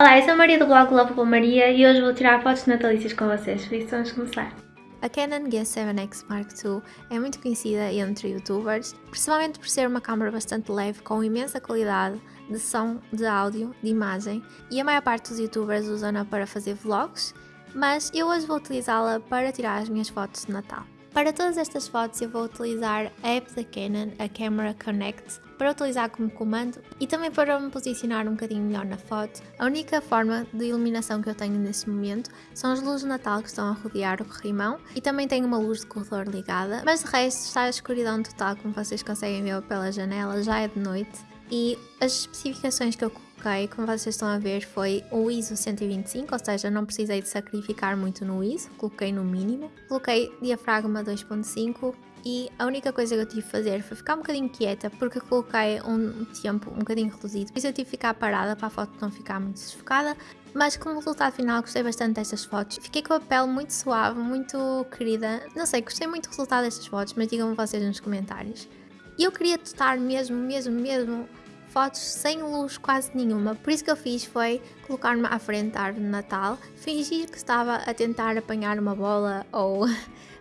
Olá, eu sou a Maria do blog Love com Maria e hoje vou tirar fotos natalícias com vocês, por isso vamos começar. A Canon G7X Mark II é muito conhecida entre youtubers, principalmente por ser uma câmera bastante leve com imensa qualidade de som, de áudio, de imagem e a maior parte dos youtubers usam-na para fazer vlogs, mas eu hoje vou utilizá-la para tirar as minhas fotos de Natal. Para todas estas fotos eu vou utilizar a app da Canon, a Camera Connect, para utilizar como comando e também para me posicionar um bocadinho melhor na foto. A única forma de iluminação que eu tenho neste momento são as luzes de Natal que estão a rodear o corrimão e também tenho uma luz de corredor ligada, mas de resto está a escuridão total como vocês conseguem ver pela janela, já é de noite e as especificações que eu coloquei, como vocês estão a ver, foi o ISO 125, ou seja, não precisei de sacrificar muito no ISO, coloquei no mínimo. Coloquei diafragma 2.5 e a única coisa que eu tive de fazer foi ficar um bocadinho quieta porque coloquei um tempo um bocadinho reduzido, por isso eu tive de ficar parada para a foto não ficar muito sufocada, mas como resultado final gostei bastante destas fotos, fiquei com a pele muito suave, muito querida, não sei, gostei muito do resultado destas fotos, mas digam-me vocês nos comentários. E eu queria testar mesmo, mesmo, mesmo fotos sem luz quase nenhuma, por isso que eu fiz foi colocar-me à frente da árvore de Natal, fingir que estava a tentar apanhar uma bola ou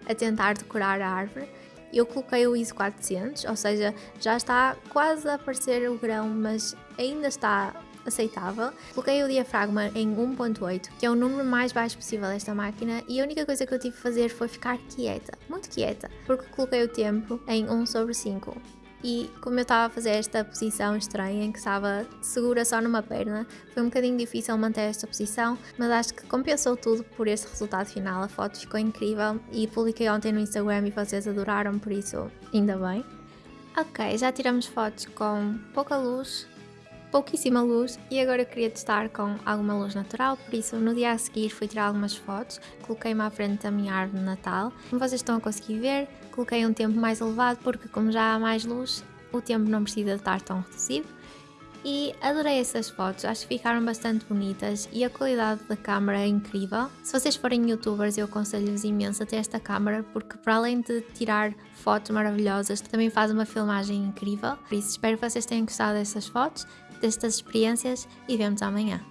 a tentar decorar a árvore. Eu coloquei o ISO 400, ou seja, já está quase a aparecer o grão, mas ainda está aceitável. Coloquei o diafragma em 1.8, que é o número mais baixo possível desta máquina, e a única coisa que eu tive de fazer foi ficar quieta, muito quieta, porque coloquei o tempo em 1 sobre 5 e como eu estava a fazer esta posição estranha em que estava segura só numa perna, foi um bocadinho difícil manter esta posição, mas acho que compensou tudo por este resultado final, a foto ficou incrível e publiquei ontem no Instagram e vocês adoraram, por isso ainda bem. Ok, já tiramos fotos com pouca luz, pouquíssima luz e agora eu queria testar com alguma luz natural, por isso no dia a seguir fui tirar algumas fotos, coloquei-me à frente da minha árvore de Natal. Como vocês estão a conseguir ver, coloquei um tempo mais elevado porque como já há mais luz, o tempo não precisa estar tão reduzido. E adorei essas fotos, acho que ficaram bastante bonitas e a qualidade da câmera é incrível. Se vocês forem youtubers eu aconselho-vos imenso a ter esta câmera porque para além de tirar fotos maravilhosas também faz uma filmagem incrível. Por isso espero que vocês tenham gostado dessas fotos destas experiências e vemos amanhã.